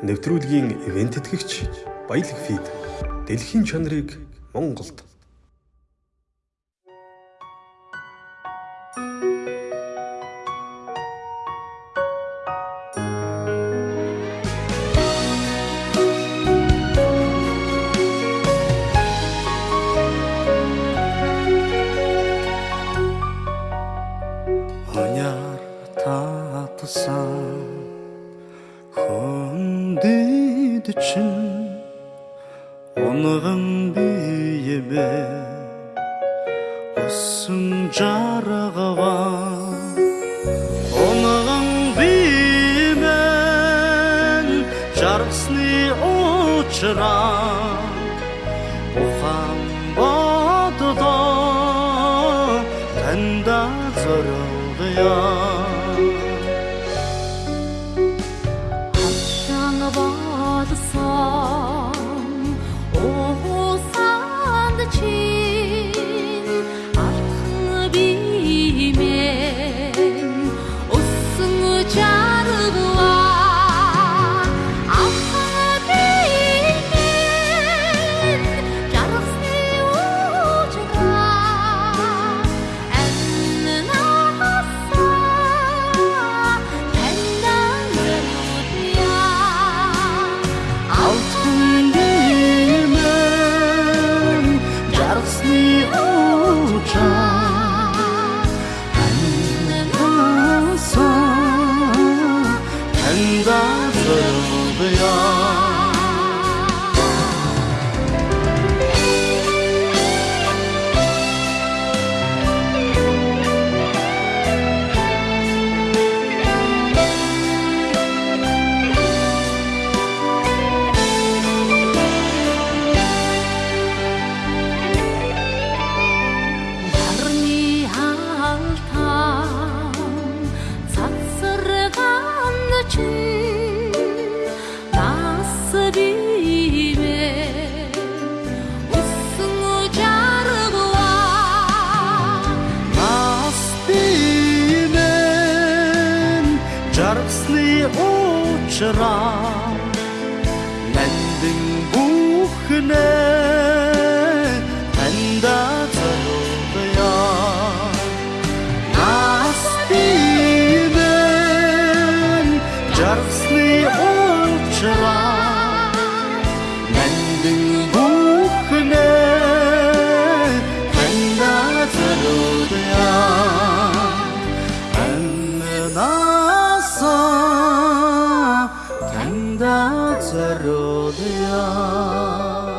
нэвтрүүлгийн ивент тэтгэгч Баялаг фид дэлхийн чанарыг Монголд. Оняр татсан хүндэд чинь için Onların büyüyebe Osun caragava Onların büyüyeben Carısını uçuran Uhan batıda Tenda zoruluyor танда зориулъя жаргасны уучраа нандин бүхнэ танда зориулъя Нас бимэн жаргасны уучраа нандин бүхнэ rodea.